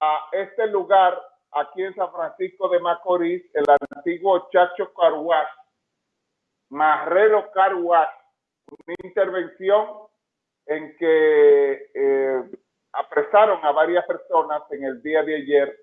a este lugar aquí en San Francisco de Macorís, el antiguo Chacho Carwash, Marrero Carwash, una intervención en que eh, apresaron a varias personas en el día de ayer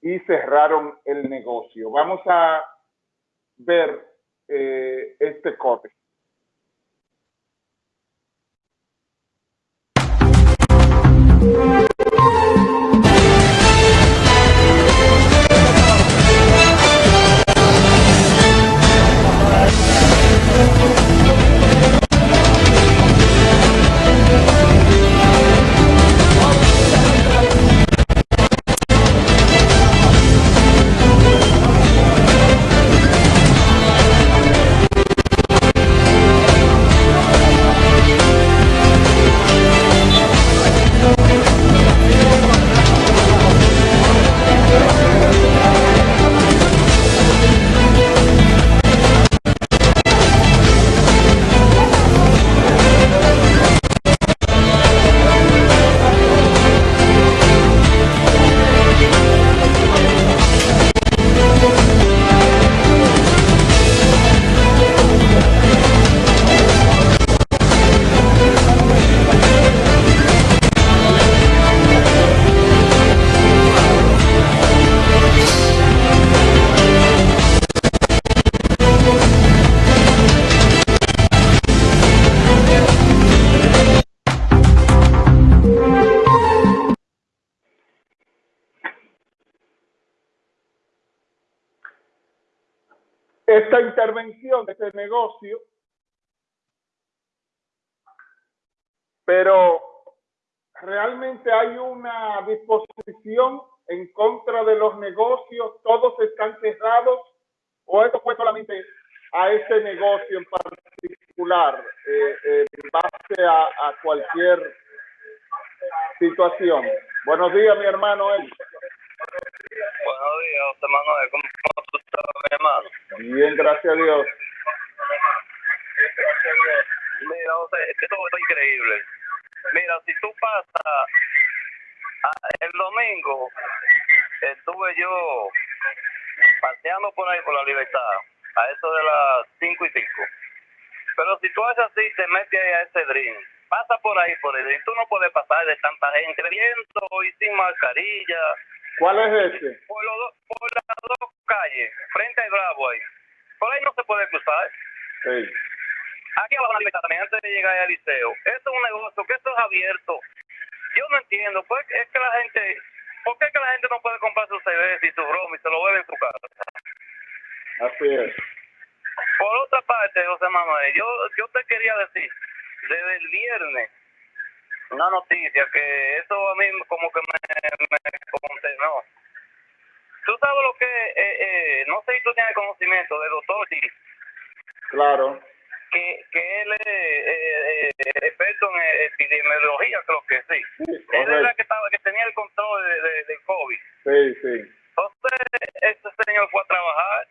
y cerraron el negocio. Vamos a ver eh, este corte. Esta intervención de este negocio, pero realmente hay una disposición en contra de los negocios, todos están cerrados, o esto fue solamente a ese negocio en particular, eh, en base a, cualquier situación. Buenos días, mi hermano. Eli. Buenos días, José Manuel. ¿Cómo tú estás, mi hermano? Bien, gracias a Dios. Mira, José, esto es increíble. Mira, si tú pasas el domingo, estuve yo paseando por ahí por la libertad, a eso de las 5 y 5. Pero si tú haces así, te metes ahí a ese drink, pasa por ahí, por el tú no puedes pasar de tanta gente viendo y sin mascarilla ¿Cuál es ese? Por, los por las dos calles, frente al Bravo ahí. Por ahí no se puede cruzar. Sí. Aquí abajo la también, antes de llegar al liceo. Esto es un negocio, que esto es abierto. Yo no entiendo, pues es que la gente, ¿por qué es que la gente no puede comprar su cerveza y su broma y se lo bebe en su casa? Así es. Por otra parte, José Manuel, yo, yo te quería decir, desde el viernes, una noticia que eso a mí como que me, me no Tú sabes lo que, eh, eh, no sé si tú tienes conocimiento de doctor sí. Claro. Que, que él es eh, experto en epidemiología, creo que sí. sí él era que, estaba, que tenía el control de, de, del COVID. Sí, sí. Entonces, ese señor fue a trabajar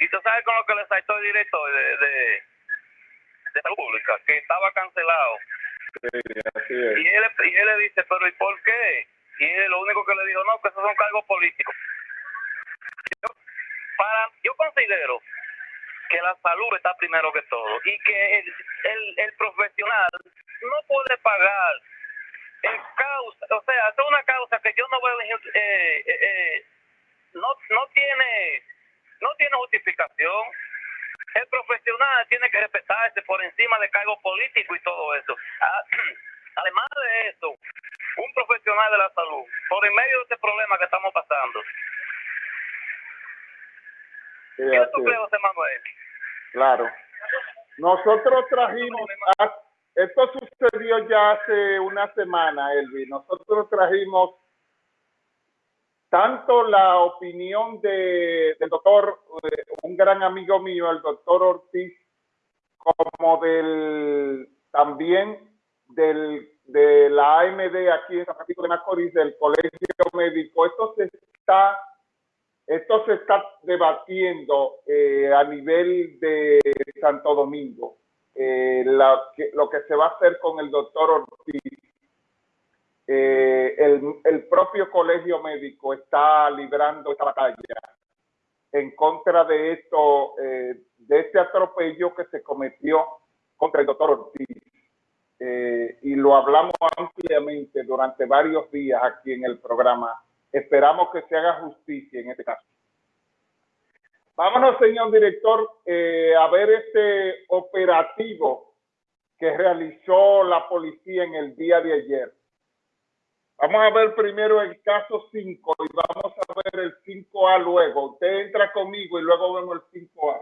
y tú sabes con lo que le saltó el director de, de, de salud pública, que estaba cancelado Sí, así es. Y él, y él le dice, pero ¿y por qué? Y él lo único que le dijo, no, que esos son cargos políticos. Para, yo considero que la salud está primero que todo y que el, el, profesional no puede pagar el causa, o sea, es una causa que yo no veo, eh, eh, eh, no, no tiene, no tiene justificación el profesional tiene que respetarse por encima de cargos políticos y todo eso. Ah, además de eso, un profesional de la salud, por en medio de este problema que estamos pasando. Claro. Nosotros trajimos, esto sucedió ya hace una semana, Elvi. Nosotros trajimos tanto la opinión de, del doctor, eh, un gran amigo mío, el doctor Ortiz, como del también del de la AMD aquí en San Francisco de Macorís, del Colegio Médico. Esto se está, esto se está debatiendo eh, a nivel de Santo Domingo. Eh, lo que se va a hacer con el doctor Ortiz. eh, el, el, propio colegio médico está librando esta batalla en contra de esto, de este atropello que se cometió contra el doctor Ortiz. Y lo hablamos ampliamente durante varios días aquí en el programa. Esperamos que se haga justicia en este caso. Vámonos, señor director, a ver este operativo que realizó la policía en el día de ayer. Vamos a ver primero el caso 5 y vamos a ver el 5A luego. Usted entra conmigo y luego vemos el 5A.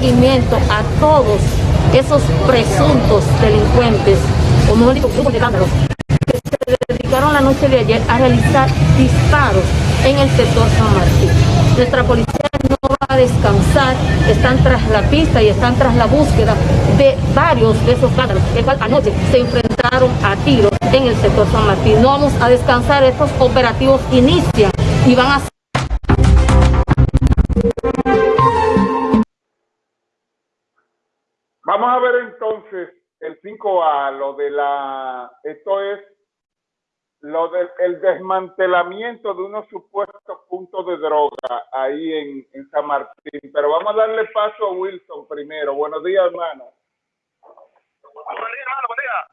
A todos esos presuntos delincuentes, o mejor dicho, grupos de vándalos, que se dedicaron la noche de ayer a realizar disparos en el sector San Martín. Nuestra policía no va a descansar, están tras la pista y están tras la búsqueda de varios de esos vándalos, que anoche se enfrentaron a tiros en el sector San Martín. No vamos a descansar, estos operativos inician y van a Vamos a ver entonces el 5A, lo de la, esto es lo del el desmantelamiento de unos supuestos puntos de droga ahí en, en, San Martín. Pero vamos a darle paso a Wilson primero. Buenos días, hermano. Buenos días, hermano, buen día.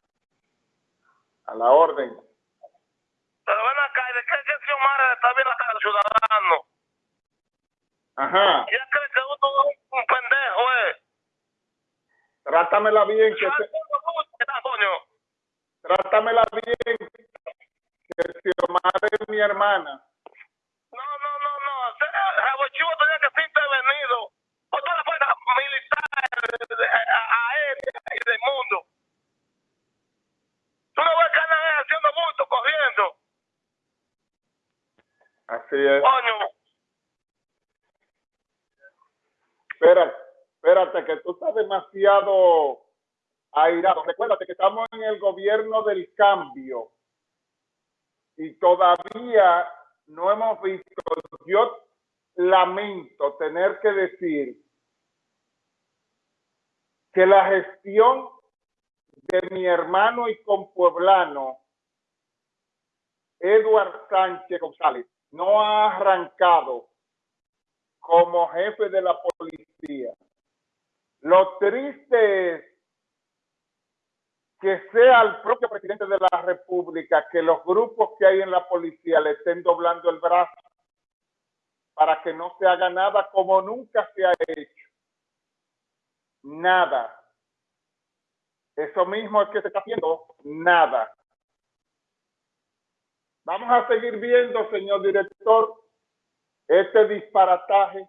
A la orden. Pero ven acá, ¿de qué que Xiomara está bien acá el ciudadano? Ajá. Ya que uno es un pendejo, eh. Trátamela bien. Que se... Trátamela bien. Que Xiomara es mi hermana. No, no, no, no. Chivo tenía que ser intervenido por toda la fuerza militar, aérea y del mundo. Tú no ves que andan haciendo mucho, corriendo. Así es. Que tú estás demasiado airado. Recuérdate que estamos en el gobierno del cambio y todavía no hemos visto. Yo lamento tener que decir que la gestión de mi hermano y compueblano Eduard Sánchez González no ha arrancado como jefe de la policía. Lo triste es que sea el propio presidente de la República que los grupos que hay en la policía le estén doblando el brazo para que no se haga nada como nunca se ha hecho. Nada. Eso mismo es que se está haciendo nada. Vamos a seguir viendo, señor director, este disparataje